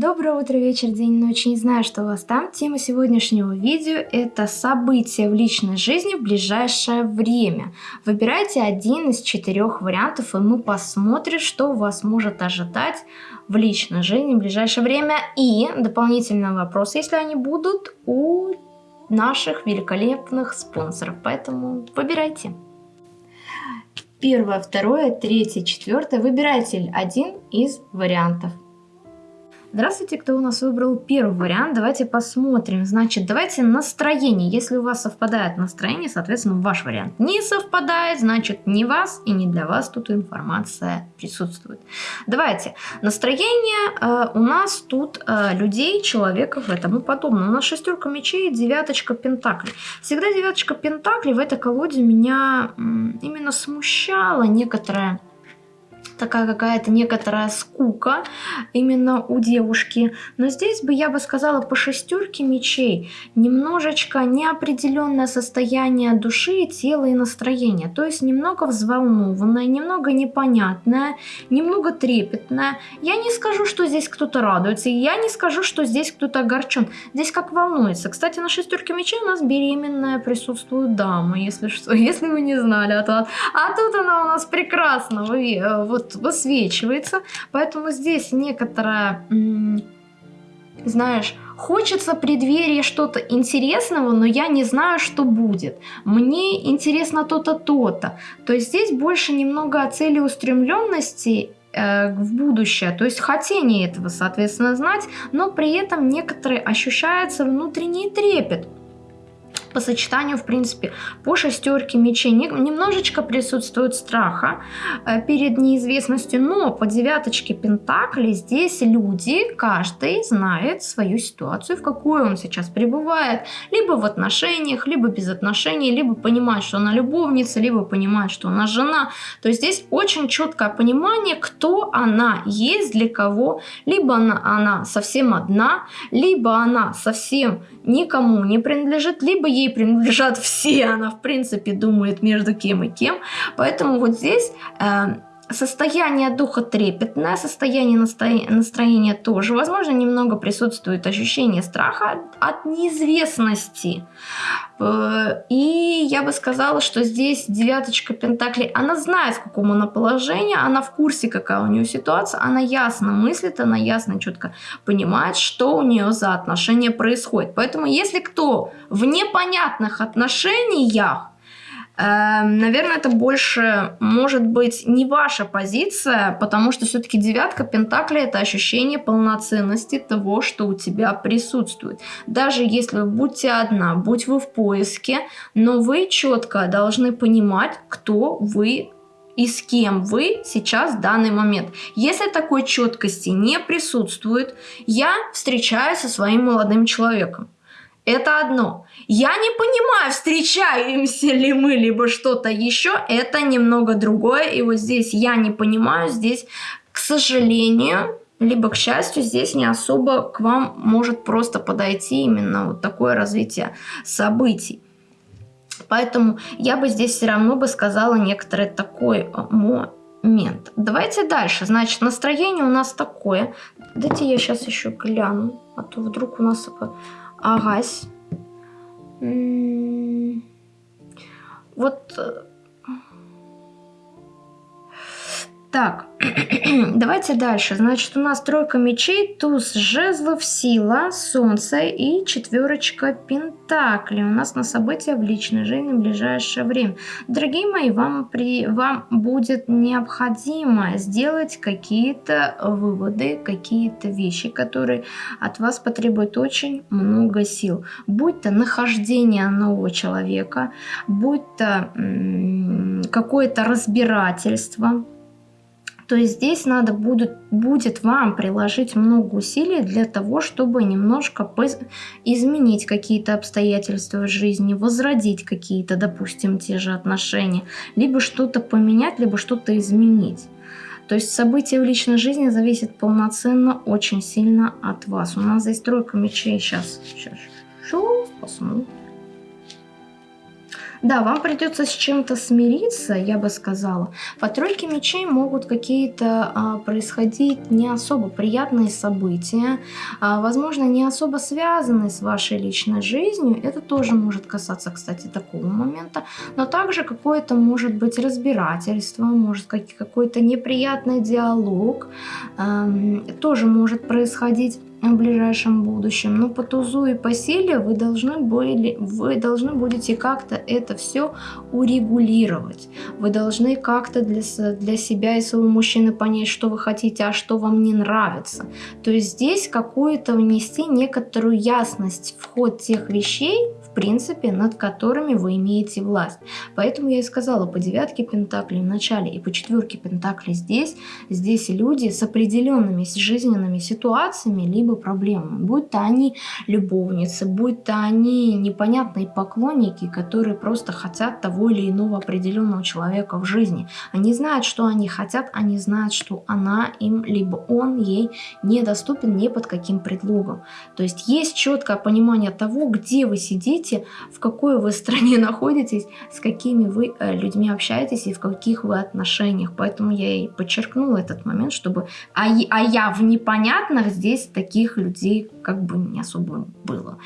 Доброе утро, вечер, день, ночь. Не знаю, что у вас там. Тема сегодняшнего видео – это события в личной жизни в ближайшее время. Выбирайте один из четырех вариантов, и мы посмотрим, что вас может ожидать в личной жизни в ближайшее время. И дополнительный вопрос, если они будут, у наших великолепных спонсоров. Поэтому выбирайте. Первое, второе, третье, четвертое. Выбирайте один из вариантов. Здравствуйте, кто у нас выбрал первый вариант. Давайте посмотрим. Значит, давайте настроение. Если у вас совпадает настроение, соответственно, ваш вариант не совпадает, значит, не вас и не для вас тут информация присутствует. Давайте. Настроение э, у нас тут э, людей, человеков и тому подобное. У нас шестерка мечей, девяточка пентаклей. Всегда девяточка пентаклей в этой колоде меня именно смущала некоторая такая какая-то некоторая скука именно у девушки. Но здесь бы я бы сказала по шестерке мечей немножечко неопределенное состояние души, тела и настроения. То есть немного взволнованное, немного непонятное, немного трепетное. Я не скажу, что здесь кто-то радуется, я не скажу, что здесь кто-то огорчен. Здесь как волнуется. Кстати, на шестерке мечей у нас беременная присутствует дама, если что, если вы не знали. А, то, а тут она у нас прекрасно, вы, э, вот высвечивается. Поэтому здесь некоторая, знаешь, хочется преддверии что-то интересного, но я не знаю, что будет. Мне интересно то-то, то-то. То есть здесь больше немного о целеустремленности э, в будущее, то есть хотение этого, соответственно, знать, но при этом некоторые ощущается внутренний трепет по сочетанию, в принципе, по шестерке мечей немножечко присутствует страха э, перед неизвестностью, но по девяточке пентаклей здесь люди, каждый знает свою ситуацию, в какой он сейчас пребывает, либо в отношениях, либо без отношений, либо понимает, что она любовница, либо понимает, что она жена. То есть здесь очень четкое понимание, кто она есть, для кого, либо она, она совсем одна, либо она совсем никому не принадлежит, либо ей принадлежат все, она в принципе думает между кем и кем. Поэтому вот здесь э, состояние духа трепетное, состояние настроения тоже. Возможно, немного присутствует ощущение страха от неизвестности. Э, и я бы сказала, что здесь девяточка пентаклей, она знает, в каком она положении, она в курсе, какая у нее ситуация, она ясно мыслит, она ясно, четко понимает, что у нее за отношения происходит. Поэтому если кто в непонятных отношениях, наверное, это больше может быть не ваша позиция, потому что все-таки девятка Пентакли это ощущение полноценности того, что у тебя присутствует. Даже если вы будете одна, будь вы в поиске, но вы четко должны понимать, кто вы и с кем вы сейчас в данный момент. Если такой четкости не присутствует, я встречаюсь со своим молодым человеком. Это одно. Я не понимаю, встречаемся ли мы, либо что-то еще. Это немного другое. И вот здесь я не понимаю. Здесь, к сожалению, либо к счастью, здесь не особо к вам может просто подойти именно вот такое развитие событий. Поэтому я бы здесь все равно бы сказала некоторый такой э, момент. Давайте дальше. Значит, настроение у нас такое. Дайте я сейчас еще гляну, а то вдруг у нас Агась. Вот Так, давайте дальше. Значит, у нас тройка мечей, туз жезлов, сила, солнце и четверочка пентаклей. У нас на события в личной жизни в ближайшее время. Дорогие мои, вам, при, вам будет необходимо сделать какие-то выводы, какие-то вещи, которые от вас потребуют очень много сил. Будь то нахождение нового человека, будь то какое-то разбирательство, то здесь надо будет, будет вам приложить много усилий для того, чтобы немножко изменить какие-то обстоятельства в жизни, возродить какие-то, допустим, те же отношения, либо что-то поменять, либо что-то изменить. То есть события в личной жизни зависят полноценно очень сильно от вас. У нас здесь тройка мечей. Сейчас, сейчас, что? Посмотрим. Да, вам придется с чем-то смириться, я бы сказала. По тройке мечей могут какие-то а, происходить не особо приятные события, а, возможно, не особо связанные с вашей личной жизнью. Это тоже может касаться, кстати, такого момента. Но также какое-то может быть разбирательство, может какой-то неприятный диалог а, тоже может происходить в ближайшем будущем. Но по тузу и по силе вы должны, были, вы должны будете как-то это все урегулировать. Вы должны как-то для, для себя и своего мужчины понять, что вы хотите, а что вам не нравится. То есть здесь какую-то внести некоторую ясность в ход тех вещей, принципе, над которыми вы имеете власть. Поэтому я и сказала по девятке пентаклей в начале и по четверке пентаклей здесь. Здесь люди с определенными жизненными ситуациями, либо проблемами. Будь то они любовницы, будь то они непонятные поклонники, которые просто хотят того или иного определенного человека в жизни. Они знают, что они хотят, они знают, что она им, либо он ей недоступен ни под каким предлогом. То есть есть четкое понимание того, где вы сидите, видите, в какой вы стране находитесь, с какими вы э, людьми общаетесь и в каких вы отношениях. Поэтому я и подчеркнула этот момент, чтобы... А, а я в непонятных здесь таких людей как бы не особо было.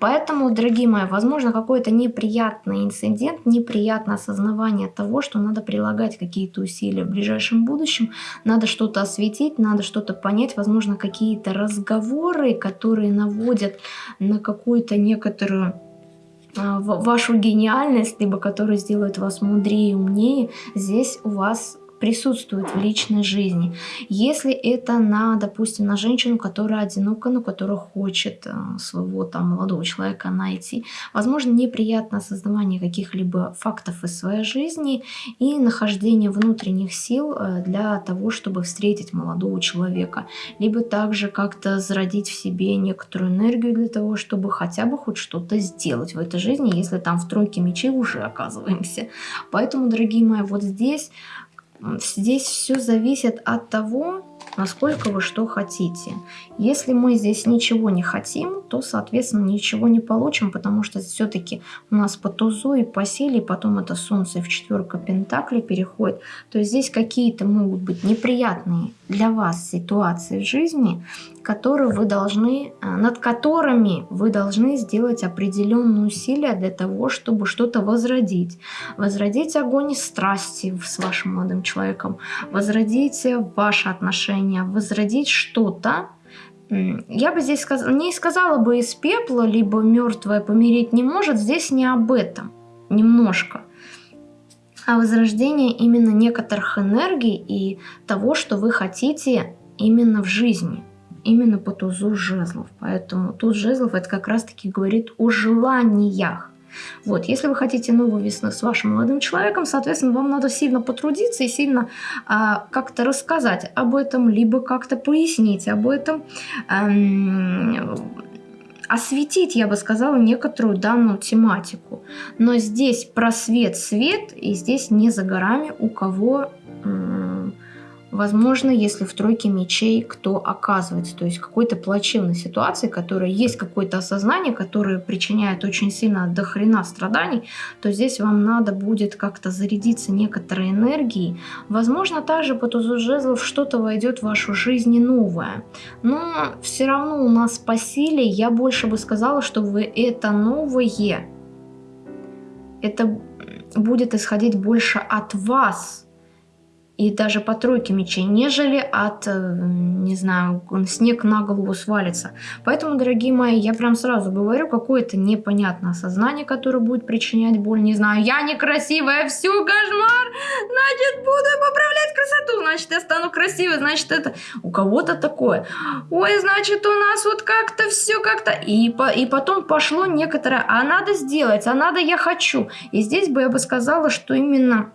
Поэтому, дорогие мои, возможно, какой-то неприятный инцидент, неприятное осознавание того, что надо прилагать какие-то усилия в ближайшем будущем, надо что-то осветить, надо что-то понять, возможно, какие-то разговоры, которые наводят на какую-то некоторую вашу гениальность, либо которые сделают вас мудрее и умнее, здесь у вас присутствует в личной жизни. Если это на, допустим, на женщину, которая одинока, но которая хочет э, своего там молодого человека найти, возможно, неприятно создавание каких-либо фактов из своей жизни и нахождение внутренних сил э, для того, чтобы встретить молодого человека. Либо также как-то зародить в себе некоторую энергию для того, чтобы хотя бы хоть что-то сделать в этой жизни, если там в тройке мечей уже оказываемся. Поэтому, дорогие мои, вот здесь Здесь все зависит от того, насколько вы что хотите. Если мы здесь ничего не хотим, то, соответственно, ничего не получим, потому что все-таки у нас по тузу и по силе, потом это солнце в четверка пентаклей переходит. То есть здесь какие-то могут быть неприятные для вас ситуации в жизни, которые вы должны, э, над которыми вы должны сделать определенные усилия для того, чтобы что-то возродить. Возродить огонь страсти с вашим молодым человеком, возродить ваши отношения, возродить что-то, я бы здесь сказ... не сказала бы из пепла, либо мертвое помереть не может, здесь не об этом, немножко. А возрождение именно некоторых энергий и того, что вы хотите именно в жизни именно по тузу жезлов. Поэтому туз жезлов это как раз-таки говорит о желаниях. Вот, если вы хотите новую весну с вашим молодым человеком, соответственно, вам надо сильно потрудиться и сильно а, как-то рассказать об этом, либо как-то пояснить об этом, эм, осветить, я бы сказала, некоторую данную тематику. Но здесь просвет свет, и здесь не за горами у кого... Эм, Возможно, если в тройке мечей кто оказывается, то есть какой-то плачевной ситуации, которая есть какое-то осознание, которое причиняет очень сильно до хрена страданий, то здесь вам надо будет как-то зарядиться некоторой энергией. Возможно, также по тузу жезлов что-то войдет в вашу жизнь новое. Но все равно у нас по силе, я больше бы сказала, что вы это новое, это будет исходить больше от вас, и даже по тройке мечей, нежели от, э, не знаю, снег на голову свалится. Поэтому, дорогие мои, я прям сразу говорю, какое-то непонятное сознание, которое будет причинять боль. Не знаю, я некрасивая, все, кошмар, значит, буду поправлять красоту, значит, я стану красивой, значит, это у кого-то такое. Ой, значит, у нас вот как-то все как-то... И, по, и потом пошло некоторое, а надо сделать, а надо я хочу. И здесь бы я бы сказала, что именно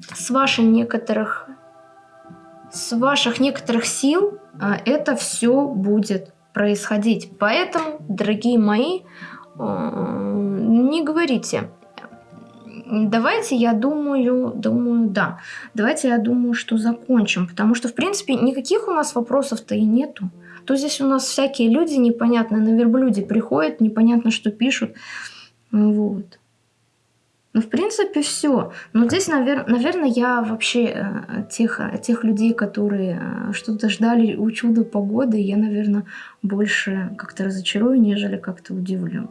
с ваших некоторых, с ваших некоторых сил а, это все будет происходить. Поэтому, дорогие мои, не говорите. Давайте, я думаю, думаю, да. Давайте, я думаю, что закончим. Потому что, в принципе, никаких у нас вопросов-то и нету. То здесь у нас всякие люди непонятные на верблюде приходят, непонятно, что пишут. Вот. Ну, в принципе, все. Но здесь, навер- наверное, я вообще э, тех, тех людей, которые э, что-то ждали у чуда погоды, я, наверное, больше как-то разочарую, нежели как-то удивлю.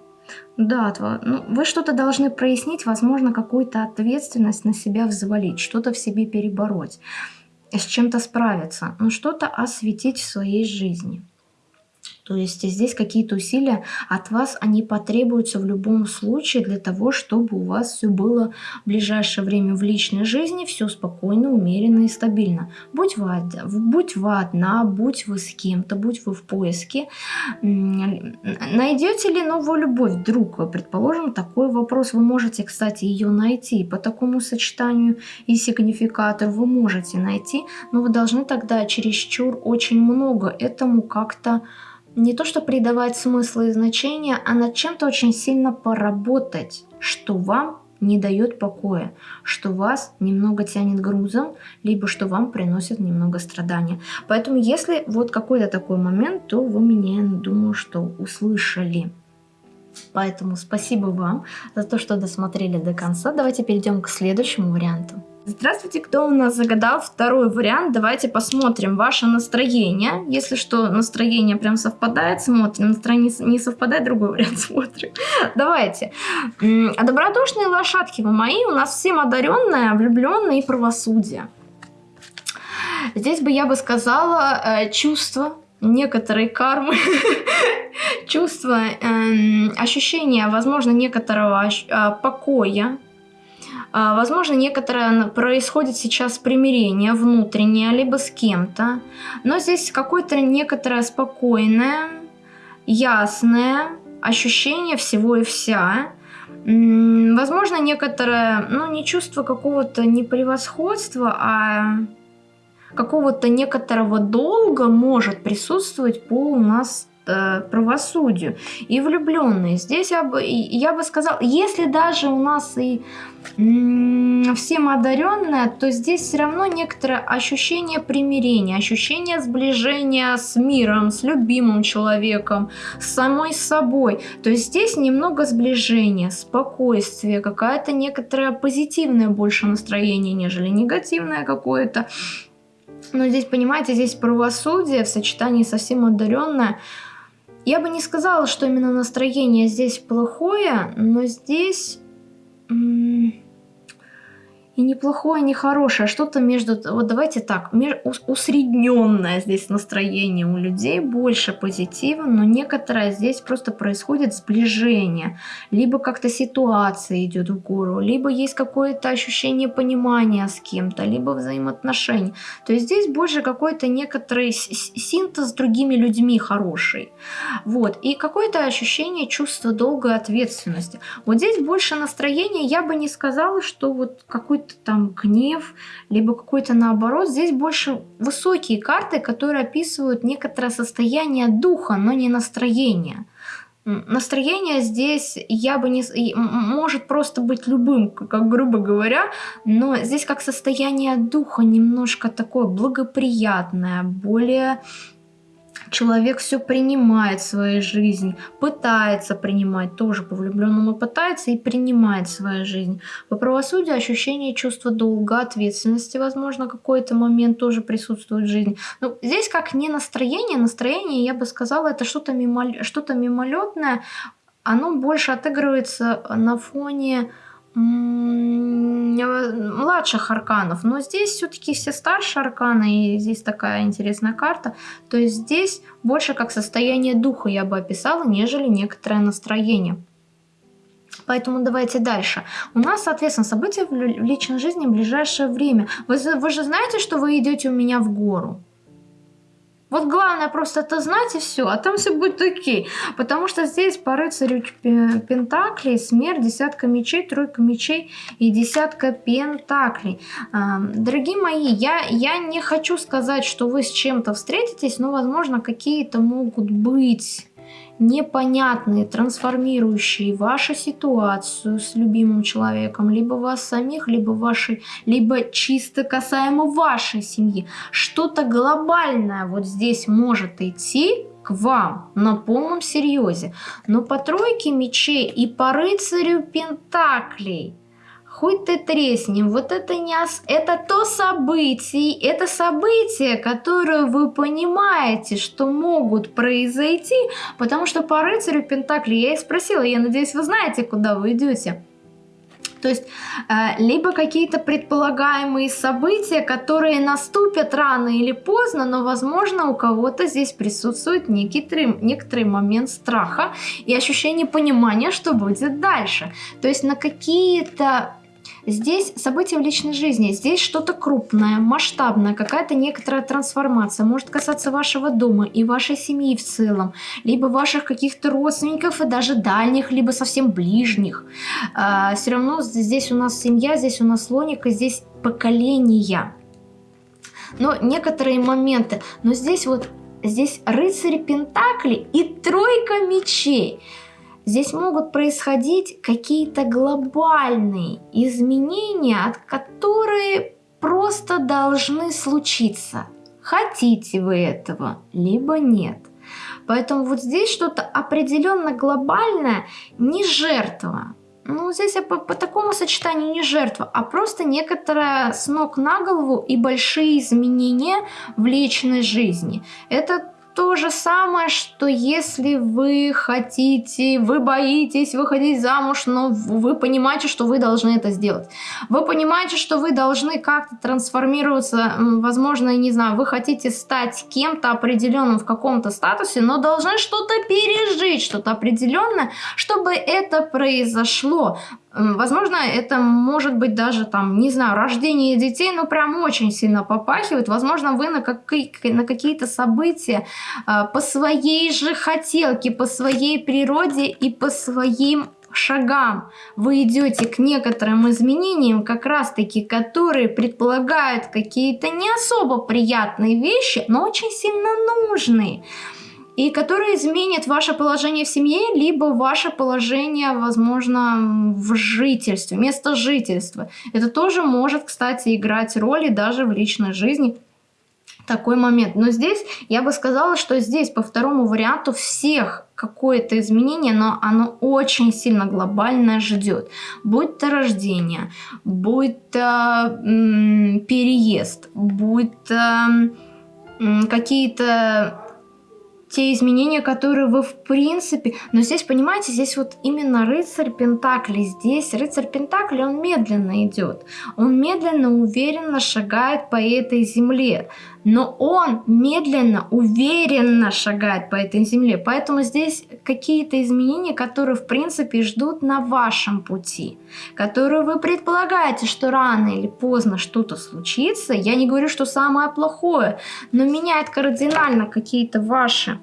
Да, ну, вы что-то должны прояснить, возможно, какую-то ответственность на себя взвалить, что-то в себе перебороть, с чем-то справиться, но что-то осветить в своей жизни. То есть здесь какие-то усилия от вас, они потребуются в любом случае для того, чтобы у вас все было в ближайшее время в личной жизни, все спокойно, умеренно и стабильно. Будь вы, будь вы одна, будь вы с кем-то, будь вы в поиске. Найдете ли новую любовь вдруг? Предположим, такой вопрос. Вы можете, кстати, ее найти по такому сочетанию и сигнификатор вы можете найти, но вы должны тогда чересчур очень много этому как-то не то что придавать смысл и значение, а над чем-то очень сильно поработать, что вам не дает покоя, что вас немного тянет грузом, либо что вам приносит немного страдания. Поэтому если вот какой-то такой момент, то вы меня, думаю, что услышали. Поэтому спасибо вам за то, что досмотрели до конца. Давайте перейдем к следующему варианту. Здравствуйте, кто у нас загадал второй вариант? Давайте посмотрим ваше настроение. Если что, настроение прям совпадает, смотрим. Настроение не совпадает, другой вариант смотрим. Давайте. А добродушные лошадки вы мои, у нас всем одаренные, влюбленные и правосудие. Здесь бы я бы сказала э, чувство некоторой кармы, чувство, э, ощущение, возможно, некоторого э, покоя, возможно, некоторое происходит сейчас примирение внутреннее, либо с кем-то, но здесь какое-то некоторое спокойное, ясное ощущение всего и вся. Возможно, некоторое, ну, не чувство какого-то не превосходства, а какого-то некоторого долга может присутствовать по у нас правосудию. И влюбленные. Здесь я бы, я бы сказала, если даже у нас и всем одаренная, то здесь все равно некоторое ощущение примирения, ощущение сближения с миром, с любимым человеком, с самой собой. То есть здесь немного сближения, спокойствие, какая-то некоторое позитивное больше настроение, нежели негативное какое-то. Но здесь, понимаете, здесь правосудие в сочетании со всем одаренное. Я бы не сказала, что именно настроение здесь плохое, но здесь и неплохое, не хорошее, а что-то между... Вот давайте так, усредненное здесь настроение у людей, больше позитива, но некоторое здесь просто происходит сближение. Либо как-то ситуация идет в гору, либо есть какое-то ощущение понимания с кем-то, либо взаимоотношений. То есть здесь больше какой-то некоторый синтез с другими людьми хороший. Вот. И какое-то ощущение чувства долгой ответственности. Вот здесь больше настроения, я бы не сказала, что вот какой-то там гнев, либо какой-то наоборот. Здесь больше высокие карты, которые описывают некоторое состояние духа, но не настроение. Настроение здесь я бы не... Может просто быть любым, как грубо говоря, но здесь как состояние духа немножко такое благоприятное, более человек все принимает в своей жизни, пытается принимать, тоже по влюбленному пытается и принимает свою жизнь. По правосудию ощущение чувства долга, ответственности, возможно, какой-то момент тоже присутствует в жизни. Но здесь как не настроение, настроение, я бы сказала, это что-то мимо, что мимолетное, оно больше отыгрывается на фоне младших арканов, но здесь все-таки все старшие арканы, и здесь такая интересная карта, то есть здесь больше как состояние духа я бы описала, нежели некоторое настроение. Поэтому давайте дальше. У нас, соответственно, события в личной жизни в ближайшее время. Вы, вы же знаете, что вы идете у меня в гору? Вот главное просто это знать и все, а там все будет окей. Потому что здесь по рыцарю пентаклей смерть, десятка мечей, тройка мечей и десятка пентаклей. Дорогие мои, я, я не хочу сказать, что вы с чем-то встретитесь, но возможно какие-то могут быть непонятные, трансформирующие вашу ситуацию с любимым человеком, либо вас самих, либо вашей, либо чисто касаемо вашей семьи. Что-то глобальное вот здесь может идти к вам на полном серьезе. Но по тройке мечей и по рыцарю пентаклей хоть ты тресни, вот это не ос... это то событие, это события, которые вы понимаете, что могут произойти, потому что по рыцарю Пентакли я их спросила, я надеюсь, вы знаете, куда вы идете. То есть э, либо какие-то предполагаемые события, которые наступят рано или поздно, но, возможно, у кого-то здесь присутствует некоторый, некоторый момент страха и ощущение понимания, что будет дальше. То есть на какие-то Здесь события в личной жизни, здесь что-то крупное, масштабное, какая-то некоторая трансформация, может касаться вашего дома и вашей семьи в целом, либо ваших каких-то родственников и даже дальних, либо совсем ближних. А, все равно здесь у нас семья, здесь у нас логика, здесь поколения. Но некоторые моменты, но здесь вот, здесь рыцарь Пентакли и тройка мечей – Здесь могут происходить какие-то глобальные изменения, от которые просто должны случиться. Хотите вы этого, либо нет. Поэтому вот здесь что-то определенно глобальное, не жертва. Ну, здесь по, по такому сочетанию не жертва, а просто некоторая с ног на голову и большие изменения в личной жизни. Это то же самое, что если вы хотите, вы боитесь выходить замуж, но вы понимаете, что вы должны это сделать. Вы понимаете, что вы должны как-то трансформироваться, возможно, не знаю, вы хотите стать кем-то определенным в каком-то статусе, но должны что-то пережить, что-то определенное, чтобы это произошло. Возможно, это может быть даже там, не знаю, рождение детей, но прям очень сильно попахивает. Возможно, вы на, какие- на какие-то события э, по своей же хотелке, по своей природе и по своим шагам вы идете к некоторым изменениям, как раз таки, которые предполагают какие-то не особо приятные вещи, но очень сильно нужные и которые изменят ваше положение в семье, либо ваше положение, возможно, в жительстве, место жительства. Это тоже может, кстати, играть роль и даже в личной жизни такой момент. Но здесь я бы сказала, что здесь по второму варианту всех какое-то изменение, но оно очень сильно глобальное ждет. Будь то рождение, будь то переезд, будь то какие-то те изменения, которые вы в принципе... Но здесь, понимаете, здесь вот именно рыцарь Пентакли. Здесь рыцарь Пентакли, он медленно идет. Он медленно, уверенно шагает по этой земле. Но он медленно, уверенно шагает по этой земле. Поэтому здесь какие-то изменения, которые в принципе ждут на вашем пути. Которые вы предполагаете, что рано или поздно что-то случится. Я не говорю, что самое плохое, но меняет кардинально какие-то ваши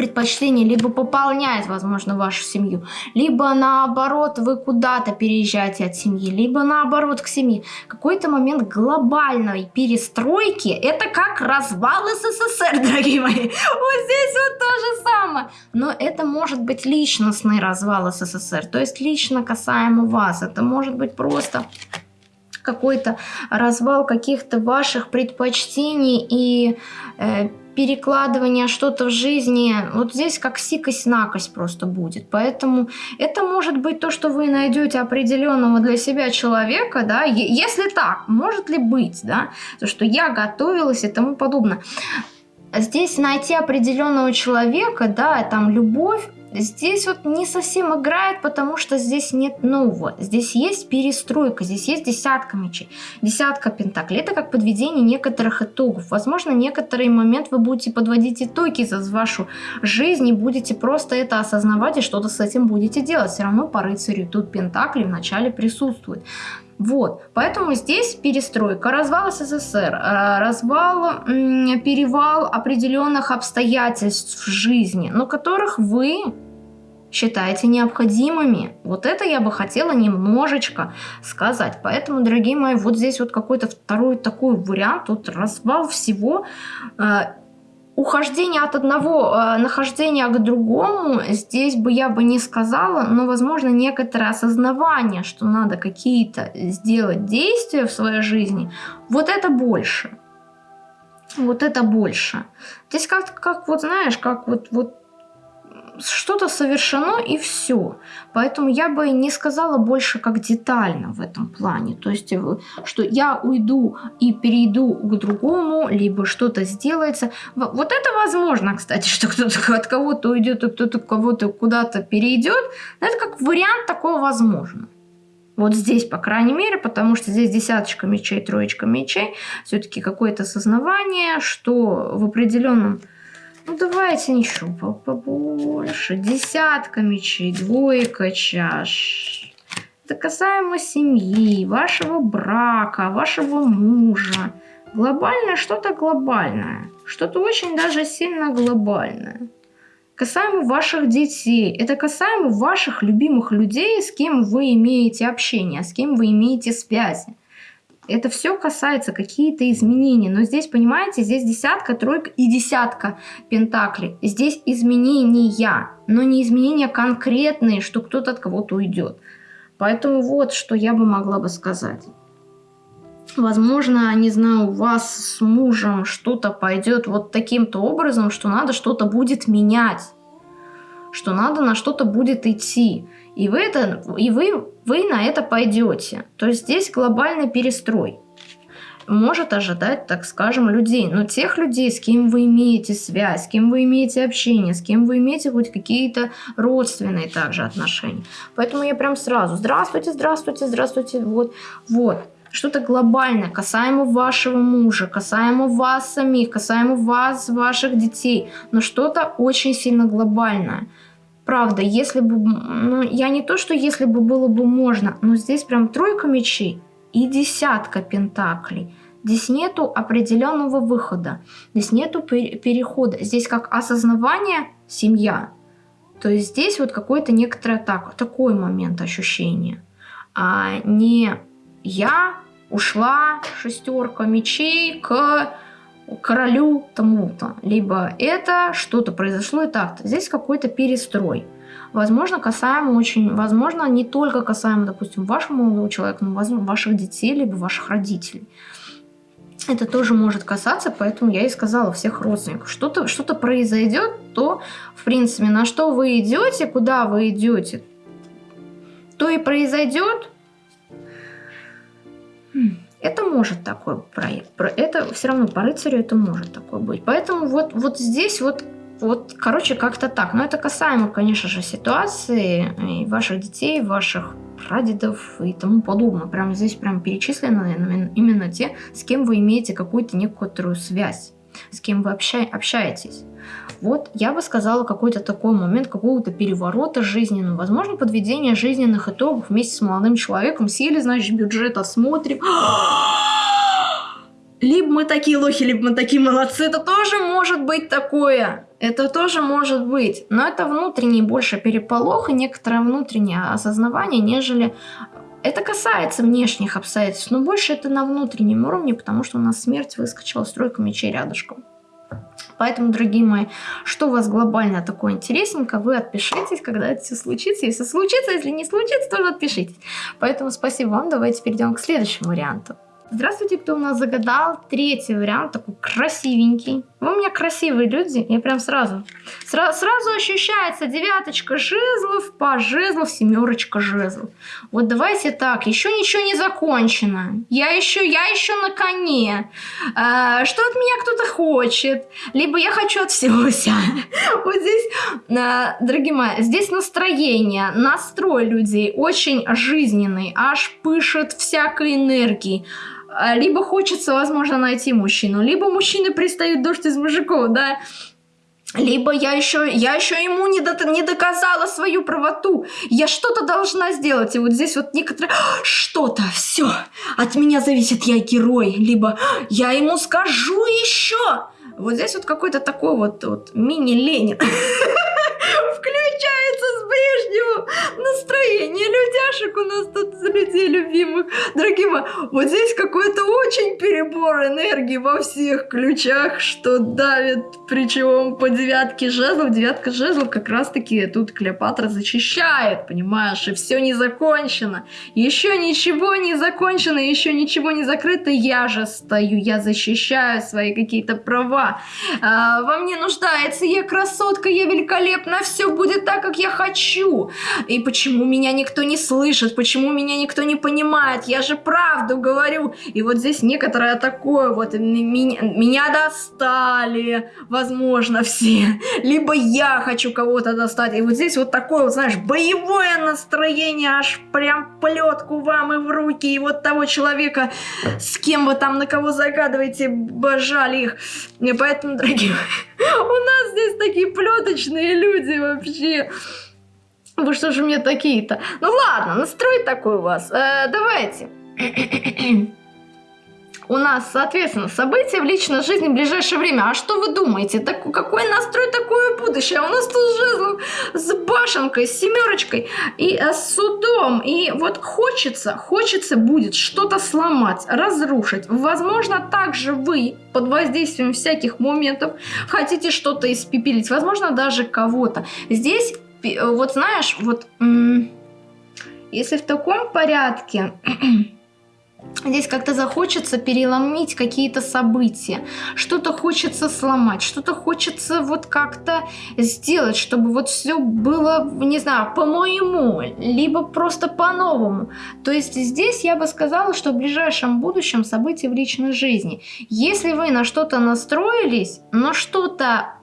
предпочтение либо пополняет, возможно, вашу семью, либо наоборот вы куда-то переезжаете от семьи, либо наоборот к семье. Какой-то момент глобальной перестройки, это как развал СССР, дорогие мои. Вот здесь вот то же самое. Но это может быть личностный развал СССР, то есть лично касаемо вас. Это может быть просто какой-то развал каких-то ваших предпочтений и э, перекладывание что-то в жизни, вот здесь как сикость-накость просто будет. Поэтому это может быть то, что вы найдете определенного для себя человека, да, если так, может ли быть, да, то, что я готовилась и тому подобное. Здесь найти определенного человека, да, там любовь, Здесь вот не совсем играет, потому что здесь нет нового. Здесь есть перестройка, здесь есть десятка мечей, десятка пентаклей. Это как подведение некоторых итогов. Возможно, некоторый момент вы будете подводить итоги за вашу жизнь и будете просто это осознавать и что-то с этим будете делать. Все равно по рыцарю тут пентакли вначале присутствует. Вот, поэтому здесь перестройка, развал СССР, э, развал, перевал определенных обстоятельств в жизни, но которых вы считаете необходимыми. Вот это я бы хотела немножечко сказать. Поэтому, дорогие мои, вот здесь вот какой-то второй такой вариант, вот развал всего э, ухождение от одного э, нахождения к другому, здесь бы я бы не сказала, но, возможно, некоторое осознавание, что надо какие-то сделать действия в своей жизни, вот это больше. Вот это больше. Здесь как, как вот знаешь, как вот, вот что-то совершено и все. Поэтому я бы не сказала больше как детально в этом плане. То есть, э, что я уйду и перейду к другому, либо что-то сделается. Вот это возможно, кстати, что кто-то от кого-то уйдет, и кто-то кого-то куда-то перейдет. Это как вариант такого возможно. Вот здесь, по крайней мере, потому что здесь десяточка мечей, троечка мечей, все-таки какое-то осознавание, что в определенном ну, давайте еще побольше. Десятка мечей, двойка чаш. Это касаемо семьи, вашего брака, вашего мужа. Глобальное что-то глобальное. Что-то очень даже сильно глобальное. Касаемо ваших детей. Это касаемо ваших любимых людей, с кем вы имеете общение, с кем вы имеете связи это все касается какие-то изменения. Но здесь, понимаете, здесь десятка, тройка и десятка пентаклей. Здесь изменения, но не изменения конкретные, что кто-то от кого-то уйдет. Поэтому вот, что я бы могла бы сказать. Возможно, не знаю, у вас с мужем что-то пойдет вот таким-то образом, что надо что-то будет менять, что надо на что-то будет идти. И вы, это, и вы, вы на это пойдете. То есть здесь глобальный перестрой может ожидать, так скажем, людей. Но тех людей, с кем вы имеете связь, с кем вы имеете общение, с кем вы имеете хоть какие-то родственные также отношения. Поэтому я прям сразу, здравствуйте, здравствуйте, здравствуйте, вот, вот. Что-то глобальное, касаемо вашего мужа, касаемо вас самих, касаемо вас, ваших детей. Но что-то очень сильно глобальное правда, если бы, ну, я не то, что если бы было бы можно, но здесь прям тройка мечей и десятка пентаклей. Здесь нету определенного выхода, здесь нету перехода, здесь как осознавание семья. То есть здесь вот какой-то некоторый так, такой момент ощущения. А не я ушла шестерка мечей к королю тому-то. Либо это что-то произошло и так-то. Здесь какой-то перестрой. Возможно, касаемо очень, возможно, не только касаемо, допустим, вашего молодого человека, но, возможно, ваших детей, либо ваших родителей. Это тоже может касаться, поэтому я и сказала всех родственников. Что-то что, -то, произойдет, то, в принципе, на что вы идете, куда вы идете, то и произойдет. Это может такой проект. Это все равно по рыцарю это может такое быть. Поэтому вот, вот здесь вот вот, короче, как-то так. Но это касаемо, конечно же, ситуации и ваших детей, ваших прадедов и тому подобное. Прямо здесь прям перечислены именно те, с кем вы имеете какую-то некоторую связь, с кем вы обща общаетесь. Вот я бы сказала какой-то такой момент какого-то переворота жизненного, возможно, подведение жизненных итогов вместе с молодым человеком. Сели, значит, бюджет осмотрим. либо мы такие лохи, либо мы такие молодцы. Это тоже может быть такое. Это тоже может быть. Но это внутренний больше переполох и некоторое внутреннее осознавание, нежели это касается внешних обстоятельств, но больше это на внутреннем уровне, потому что у нас смерть выскочила стройка мечей рядышком. Поэтому, дорогие мои, что у вас глобально такое интересненько, вы отпишитесь, когда это все случится. Если случится, если не случится, тоже отпишитесь. Поэтому спасибо вам. Давайте перейдем к следующему варианту. Здравствуйте, кто у нас загадал. Третий вариант, такой красивенький. Вы у меня красивые люди, я прям сразу. Сра сразу ощущается девяточка жезлов, по жезлов, семерочка жезлов. Вот давайте так, еще ничего не закончено. Я еще, я еще на коне. А, что от меня кто-то хочет? Либо я хочу от всего себя. Вот здесь, а, дорогие мои, здесь настроение, настрой людей очень жизненный, аж пышет всякой энергией. А, либо хочется, возможно, найти мужчину, либо мужчины пристают дождь из мужиков, да, либо я еще, я еще ему не, до, не доказала свою правоту. Я что-то должна сделать. И вот здесь вот некоторые... Что-то, все, от меня зависит, я герой. Либо я ему скажу еще. Вот здесь вот какой-то такой вот, вот мини-Ленин. Включается с прежнего настроения людяшек у нас тут людей любимых. Дорогие мои, вот здесь какой-то очень перебор энергии во всех ключах, что давит, причем по девятке жезлов. Девятка жезлов как раз-таки тут Клеопатра зачищает, понимаешь, и все не закончено. Еще ничего не закончено, еще ничего не закрыто, я же стою, я защищаю свои какие-то права. А, во мне нуждается, я красотка, я великолепна, все будет так, как я хочу. И почему меня никто не слышит, почему меня никто не понимает, я же правду говорю. И вот здесь некоторое такое вот, меня, меня достали, возможно, все. Либо я хочу кого-то достать. И вот здесь вот такое, вот, знаешь, боевое настроение, аж прям плетку вам и в руки. И вот того человека, с кем вы там на кого загадываете, божали их. И поэтому, дорогие, у нас здесь такие плеточные люди вообще. Вы что же мне такие-то? Ну ладно, настрой такой у вас. Э, давайте. у нас, соответственно, события в личной жизни в ближайшее время. А что вы думаете? Так, какой настрой, такое будущее? У нас тут жезл с башенкой, с семерочкой и э, с судом. И вот хочется, хочется будет что-то сломать, разрушить. Возможно, также вы под воздействием всяких моментов хотите что-то испепелить. Возможно, даже кого-то. Здесь вот знаешь, вот если в таком порядке, здесь как-то захочется переломить какие-то события, что-то хочется сломать, что-то хочется вот как-то сделать, чтобы вот все было, не знаю, по-моему, либо просто по-новому. То есть здесь я бы сказала, что в ближайшем будущем события в личной жизни. Если вы на что-то настроились, но что-то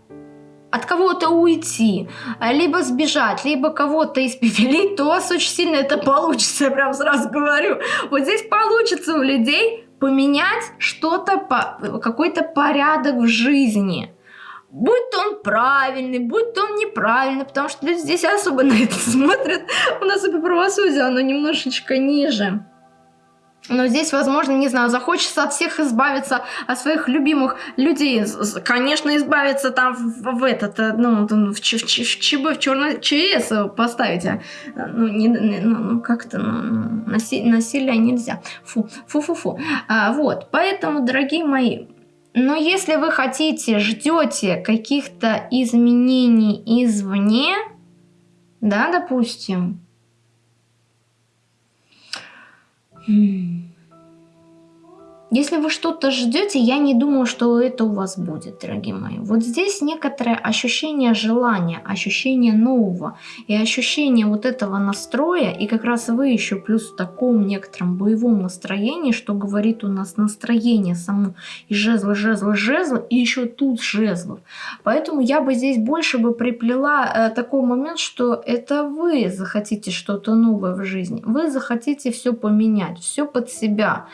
от кого-то уйти, либо сбежать, либо кого-то испепелить, то у вас очень сильно это получится, я прям сразу говорю. Вот здесь получится у людей поменять что-то, какой-то порядок в жизни. Будь то он правильный, будь то он неправильный, потому что люди здесь особо на это смотрят. У нас и правосудие, оно немножечко ниже. Но здесь, возможно, не знаю, захочется от всех избавиться, от своих любимых людей. Конечно, избавиться там в, в этот, э, ну, в, ч, в, в ЧБ, в черный ЧС поставить. А, ну, ну, ну как-то, ну, ну наси, насилие нельзя. Фу, фу-фу-фу. А, вот, поэтому, дорогие мои, но если вы хотите, ждете каких-то изменений извне, да, допустим, 嗯。Если вы что-то ждете, я не думаю, что это у вас будет, дорогие мои. Вот здесь некоторое ощущение желания, ощущение нового и ощущение вот этого настроя, и как раз вы еще плюс в таком некотором боевом настроении, что говорит у нас настроение само, и жезлы, жезлы, жезлы, и еще тут жезлов. Поэтому я бы здесь больше бы приплела э, такой момент, что это вы захотите что-то новое в жизни, вы захотите все поменять, все под себя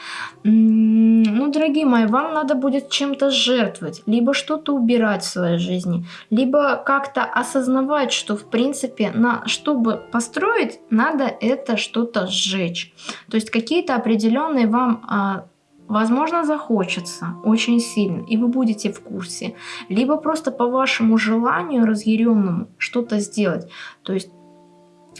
ну, дорогие мои, вам надо будет чем-то жертвовать, либо что-то убирать в своей жизни, либо как-то осознавать, что в принципе, на, чтобы построить, надо это что-то сжечь. То есть какие-то определенные вам а, Возможно, захочется очень сильно, и вы будете в курсе. Либо просто по вашему желанию разъяренному что-то сделать. То есть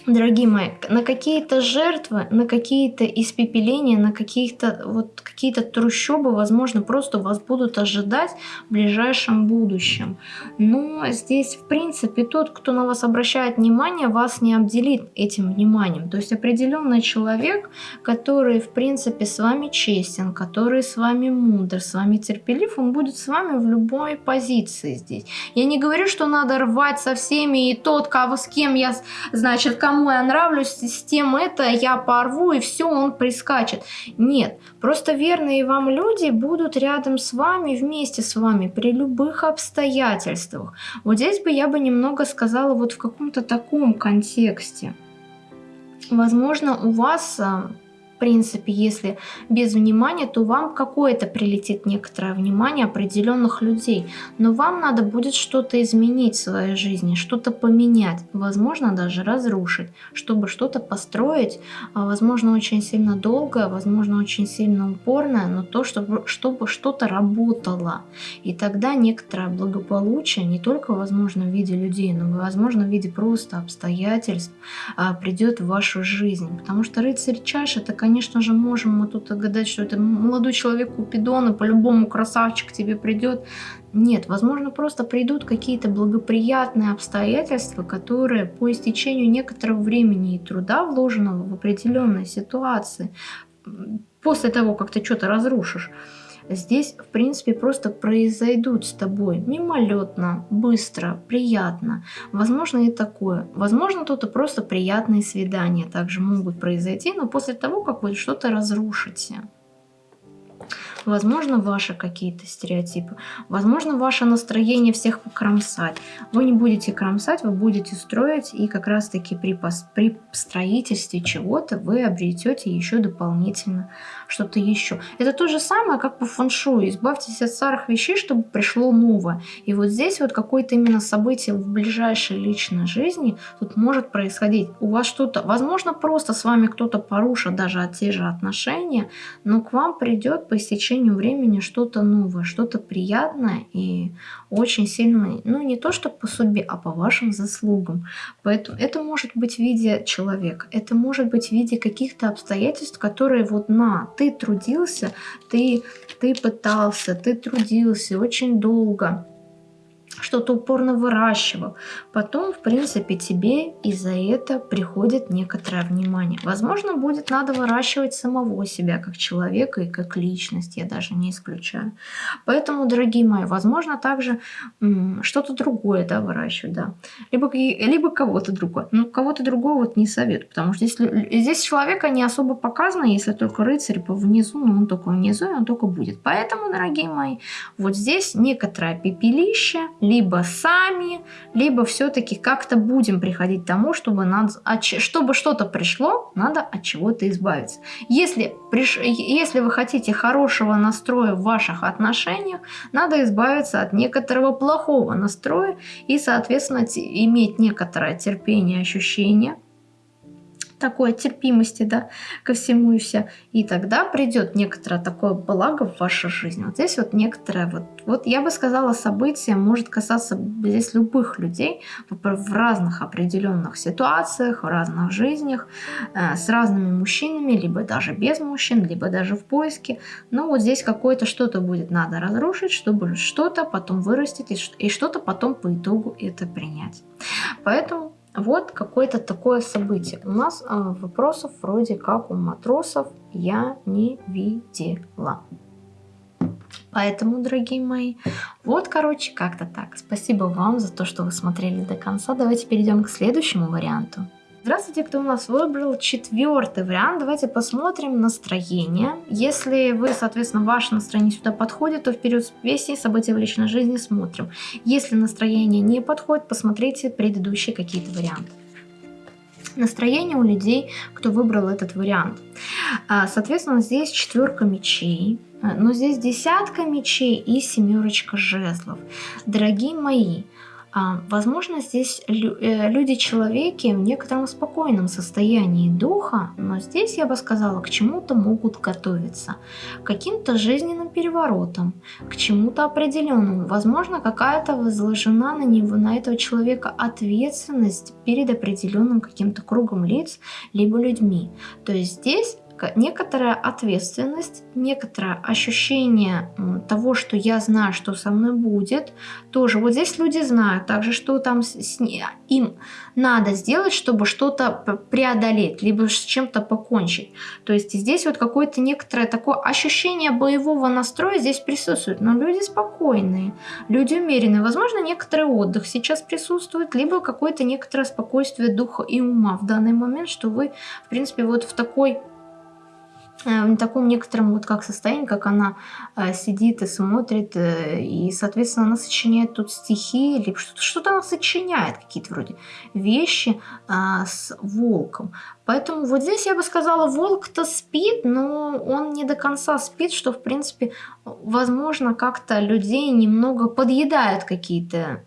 дорогие мои, на какие-то жертвы, на какие-то испепеления, на какие-то вот какие-то трущобы, возможно, просто вас будут ожидать в ближайшем будущем. Но здесь, в принципе, тот, кто на вас обращает внимание, вас не обделит этим вниманием. То есть определенный человек, который, в принципе, с вами честен, который с вами мудр, с вами терпелив, он будет с вами в любой позиции здесь. Я не говорю, что надо рвать со всеми, и тот, кого с кем я, значит, кому я нравлюсь, с тем это я порву, и все, он прискачет. Нет, просто верные вам люди будут рядом с вами, вместе с вами, при любых обстоятельствах. Вот здесь бы я бы немного сказала вот в каком-то таком контексте. Возможно, у вас принципе, если без внимания, то вам какое-то прилетит некоторое внимание определенных людей. Но вам надо будет что-то изменить в своей жизни, что-то поменять, возможно, даже разрушить, чтобы что-то построить, а, возможно, очень сильно долго, возможно, очень сильно упорное, но то, чтобы, чтобы что-то работало. И тогда некоторое благополучие, не только, возможно, в виде людей, но, возможно, в виде просто обстоятельств, а, придет в вашу жизнь. Потому что рыцарь чаш это, конечно, же, можем мы тут гадать, что это молодой человек Купидон, и по-любому красавчик тебе придет. Нет, возможно, просто придут какие-то благоприятные обстоятельства, которые по истечению некоторого времени и труда, вложенного в определенные ситуации, после того, как ты что-то разрушишь, здесь, в принципе, просто произойдут с тобой мимолетно, быстро, приятно. Возможно и такое. Возможно, тут и просто приятные свидания также могут произойти, но после того, как вы что-то разрушите. Возможно, ваши какие-то стереотипы. Возможно, ваше настроение всех покромсать. Вы не будете кромсать, вы будете строить. И как раз-таки при, при строительстве чего-то вы обретете еще дополнительно что-то еще. Это то же самое, как по фэншую. Избавьтесь от старых вещей, чтобы пришло новое. И вот здесь вот какое-то именно событие в ближайшей личной жизни тут может происходить. У вас что-то, возможно, просто с вами кто-то порушит даже те же отношения, но к вам придет по истечению течению времени что-то новое, что-то приятное и очень сильно, ну не то что по судьбе, а по вашим заслугам. Поэтому это может быть в виде человека, это может быть в виде каких-то обстоятельств, которые вот на, ты трудился, ты, ты пытался, ты трудился очень долго, что-то упорно выращивал. Потом, в принципе, тебе и за это приходит некоторое внимание. Возможно, будет надо выращивать самого себя как человека и как личность, я даже не исключаю. Поэтому, дорогие мои, возможно, также что-то другое да, выращивать, да. Либо, либо кого-то другого. Ну, кого-то другого вот не советую, потому что здесь, здесь человека не особо показано, если только рыцарь по внизу, но он только внизу, и он только будет. Поэтому, дорогие мои, вот здесь некоторое пепелище, либо сами, либо все-таки как-то будем приходить к тому, чтобы, надо, чтобы что-то пришло, надо от чего-то избавиться. Если, приш, если вы хотите хорошего настроя в ваших отношениях, надо избавиться от некоторого плохого настроя и, соответственно, иметь некоторое терпение, ощущение такой терпимости, да, ко всему и все. И тогда придет некоторое такое благо в вашу жизнь. Вот здесь вот некоторое, вот, вот я бы сказала, событие может касаться здесь любых людей в разных определенных ситуациях, в разных жизнях, э, с разными мужчинами, либо даже без мужчин, либо даже в поиске. Но вот здесь какое-то что-то будет надо разрушить, чтобы что-то потом вырастить и что-то потом по итогу это принять. Поэтому вот какое-то такое событие. У нас а, вопросов вроде как у матросов я не видела. Поэтому, дорогие мои, вот, короче, как-то так. Спасибо вам за то, что вы смотрели до конца. Давайте перейдем к следующему варианту. Здравствуйте, кто у нас выбрал четвертый вариант. Давайте посмотрим настроение. Если вы, соответственно, ваше настроение сюда подходит, то вперед с песней события в личной жизни смотрим. Если настроение не подходит, посмотрите предыдущие какие-то варианты настроение у людей, кто выбрал этот вариант. А, соответственно, здесь четверка мечей, но здесь десятка мечей и семерочка жезлов. Дорогие мои, а, возможно, здесь э, люди-человеки в некотором спокойном состоянии духа, но здесь, я бы сказала, к чему-то могут готовиться, к каким-то жизненным переворотам, к чему-то определенному. Возможно, какая-то возложена на него, на этого человека ответственность перед определенным каким-то кругом лиц, либо людьми. То есть здесь некоторая ответственность, некоторое ощущение того, что я знаю, что со мной будет. Тоже вот здесь люди знают также, что там с, им надо сделать, чтобы что-то преодолеть, либо с чем-то покончить. То есть здесь вот какое-то некоторое такое ощущение боевого настроя здесь присутствует. Но люди спокойные, люди умеренные. Возможно, некоторый отдых сейчас присутствует, либо какое-то некоторое спокойствие духа и ума в данный момент, что вы, в принципе, вот в такой в таком некотором вот как состоянии, как она э, сидит и смотрит, э, и, соответственно, она сочиняет тут стихи, либо что-то что, -то, она сочиняет, какие-то вроде вещи э, с волком. Поэтому вот здесь я бы сказала, волк-то спит, но он не до конца спит, что, в принципе, возможно, как-то людей немного подъедают какие-то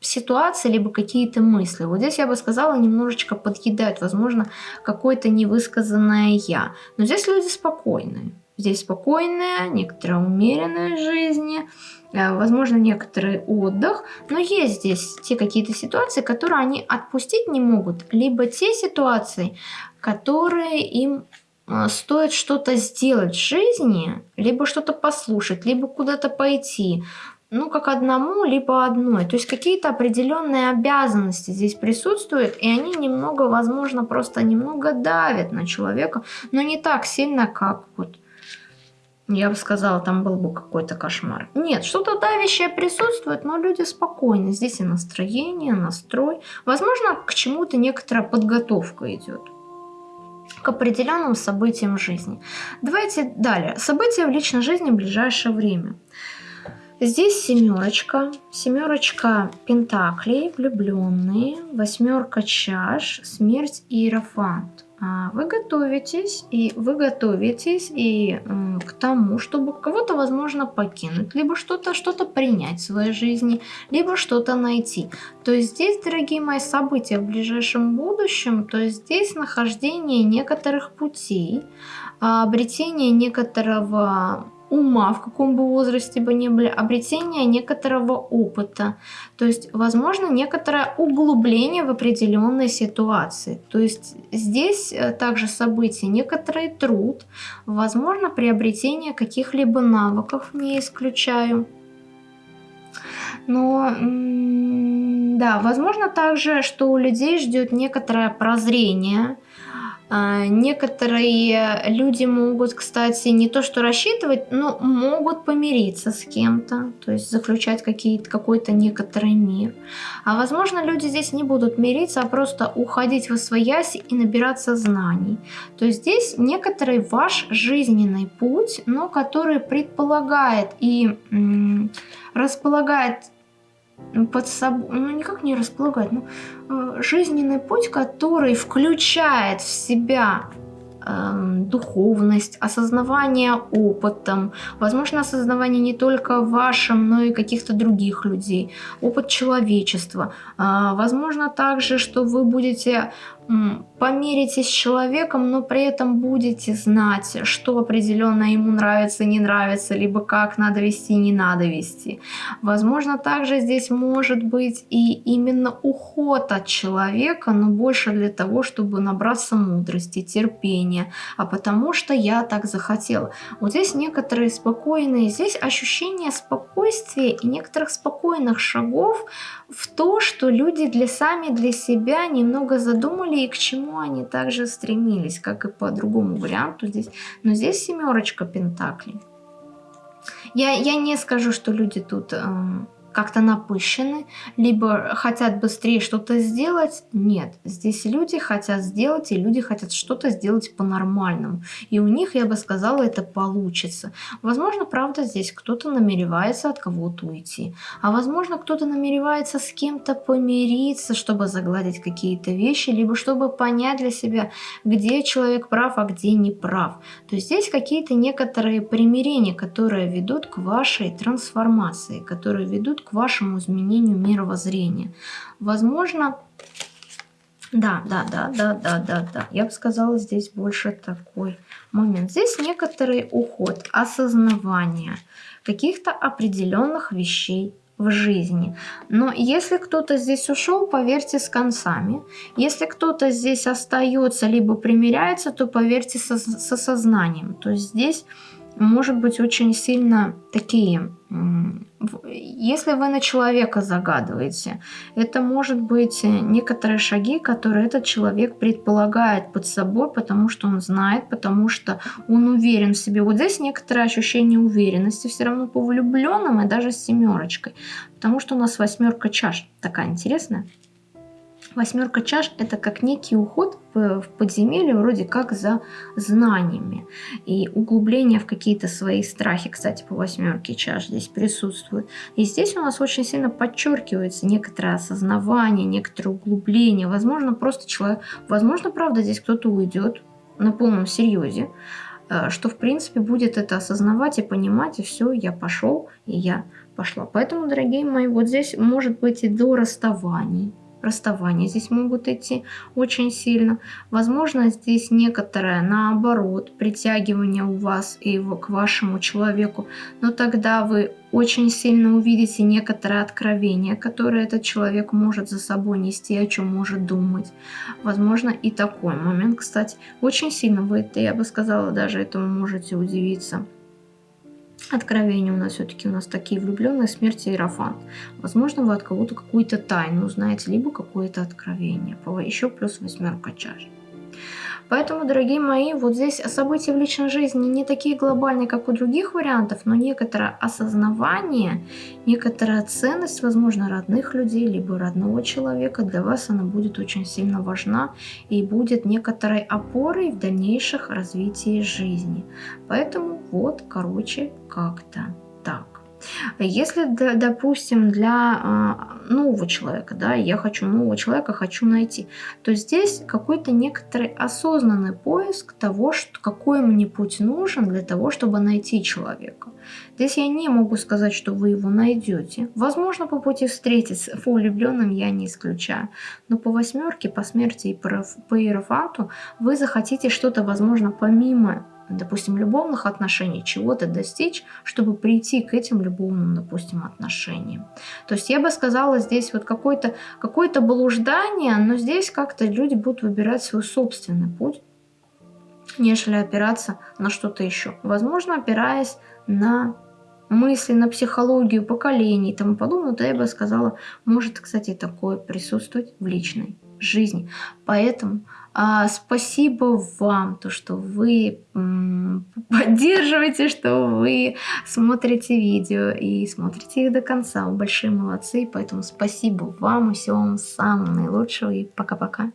ситуации, либо какие-то мысли. Вот здесь я бы сказала, немножечко подъедают, возможно, какое-то невысказанное «я». Но здесь люди спокойные. Здесь спокойная, некоторая умеренная жизни, э, возможно, некоторый отдых, но есть здесь те какие-то ситуации, которые они отпустить не могут, либо те ситуации, которые им э, стоит что-то сделать в жизни, либо что-то послушать, либо куда-то пойти, ну, как одному, либо одной. То есть какие-то определенные обязанности здесь присутствуют, и они немного, возможно, просто немного давят на человека, но не так сильно, как вот я бы сказала, там был бы какой-то кошмар. Нет, что-то давящее присутствует, но люди спокойны. Здесь и настроение, настрой. Возможно, к чему-то некоторая подготовка идет к определенным событиям жизни. Давайте далее. События в личной жизни в ближайшее время. Здесь семерочка, семерочка пентаклей, влюбленные, восьмерка чаш, смерть и иерофант. А вы готовитесь, и вы готовитесь и э, к тому, чтобы кого-то, возможно, покинуть, либо что-то что, -то, принять в своей жизни, либо что-то найти. То есть здесь, дорогие мои, события в ближайшем будущем, то есть здесь нахождение некоторых путей, обретение некоторого ума, в каком бы возрасте бы ни были, обретение некоторого опыта, то есть, возможно, некоторое углубление в определенной ситуации. То есть здесь э, также события, некоторый труд, возможно, приобретение каких-либо навыков, не исключаю. Но, да, возможно также, что у людей ждет некоторое прозрение, некоторые люди могут, кстати, не то что рассчитывать, но могут помириться с кем-то, то есть заключать какой-то некоторый мир. А возможно, люди здесь не будут мириться, а просто уходить в освоясь и набираться знаний. То есть здесь некоторый ваш жизненный путь, но который предполагает и располагает под собой, ну никак не располагать, ну, э, жизненный путь, который включает в себя э, духовность, осознавание опытом, возможно, осознавание не только вашим, но и каких-то других людей, опыт человечества. Э, возможно также, что вы будете помиритесь с человеком, но при этом будете знать, что определенно ему нравится, не нравится, либо как надо вести, не надо вести. Возможно, также здесь может быть и именно уход от человека, но больше для того, чтобы набраться мудрости, терпения, а потому что я так захотела. Вот здесь некоторые спокойные, здесь ощущение спокойствия и некоторых спокойных шагов в то, что люди для сами для себя немного задумали и к чему они также стремились, как и по другому варианту здесь. Но здесь семерочка пентаклей. Я, я не скажу, что люди тут э, как-то напыщены, либо хотят быстрее что-то сделать. Нет, здесь люди хотят сделать, и люди хотят что-то сделать по-нормальному. И у них, я бы сказала, это получится. Возможно, правда, здесь кто-то намеревается от кого-то уйти. А возможно, кто-то намеревается с кем-то помириться, чтобы загладить какие-то вещи, либо чтобы понять для себя, где человек прав, а где не прав. То есть здесь какие-то некоторые примирения, которые ведут к вашей трансформации, которые ведут к вашему изменению мировоззрения. Возможно, да, да, да, да, да, да, да. Я бы сказала, здесь больше такой момент. Здесь некоторый уход, осознавание каких-то определенных вещей в жизни. Но если кто-то здесь ушел, поверьте, с концами. Если кто-то здесь остается, либо примиряется, то поверьте со, со сознанием. То есть здесь может быть очень сильно такие, если вы на человека загадываете, это может быть некоторые шаги, которые этот человек предполагает под собой, потому что он знает, потому что он уверен в себе. Вот здесь некоторое ощущение уверенности все равно по влюбленным и даже с семерочкой, потому что у нас восьмерка чаш такая интересная. Восьмерка чаш – это как некий уход в подземелье, вроде как за знаниями. И углубление в какие-то свои страхи, кстати, по восьмерке чаш здесь присутствует. И здесь у нас очень сильно подчеркивается некоторое осознавание, некоторое углубление. Возможно, просто человек, возможно, правда, здесь кто-то уйдет на полном серьезе, э, что, в принципе, будет это осознавать и понимать, и все, я пошел, и я пошла. Поэтому, дорогие мои, вот здесь может быть и до расставаний, расставания здесь могут идти очень сильно. Возможно, здесь некоторое, наоборот, притягивание у вас и к вашему человеку. Но тогда вы очень сильно увидите некоторое откровение, которое этот человек может за собой нести, о чем может думать. Возможно, и такой момент, кстати, очень сильно вы, я бы сказала, даже этому можете удивиться. Откровения у нас все-таки у нас такие влюбленные, смерть и Иерофант. Возможно, вы от кого-то какую-то тайну узнаете, либо какое-то откровение. Еще плюс восьмерка чаш. Поэтому, дорогие мои, вот здесь события в личной жизни не такие глобальные, как у других вариантов, но некоторое осознавание, некоторая ценность, возможно, родных людей, либо родного человека, для вас она будет очень сильно важна и будет некоторой опорой в дальнейших развитии жизни. Поэтому вот, короче, как-то так. Если, допустим, для а, нового человека, да, я хочу нового человека, хочу найти, то здесь какой-то некоторый осознанный поиск того, что, какой мне путь нужен для того, чтобы найти человека. Здесь я не могу сказать, что вы его найдете. Возможно, по пути встретиться по влюбленным я не исключаю. Но по восьмерке, по смерти и по иерофанту вы захотите что-то, возможно, помимо допустим, любовных отношений, чего-то достичь, чтобы прийти к этим любовным, допустим, отношениям. То есть я бы сказала, здесь вот какое-то какое, блуждание, но здесь как-то люди будут выбирать свой собственный путь, нежели опираться на что-то еще. Возможно, опираясь на мысли, на психологию поколений и тому подобное, то я бы сказала, может, кстати, такое присутствовать в личной жизни. Поэтому спасибо вам, то, что вы поддерживаете, что вы смотрите видео и смотрите их до конца. Вы большие молодцы, поэтому спасибо вам и всего вам самого наилучшего и пока-пока.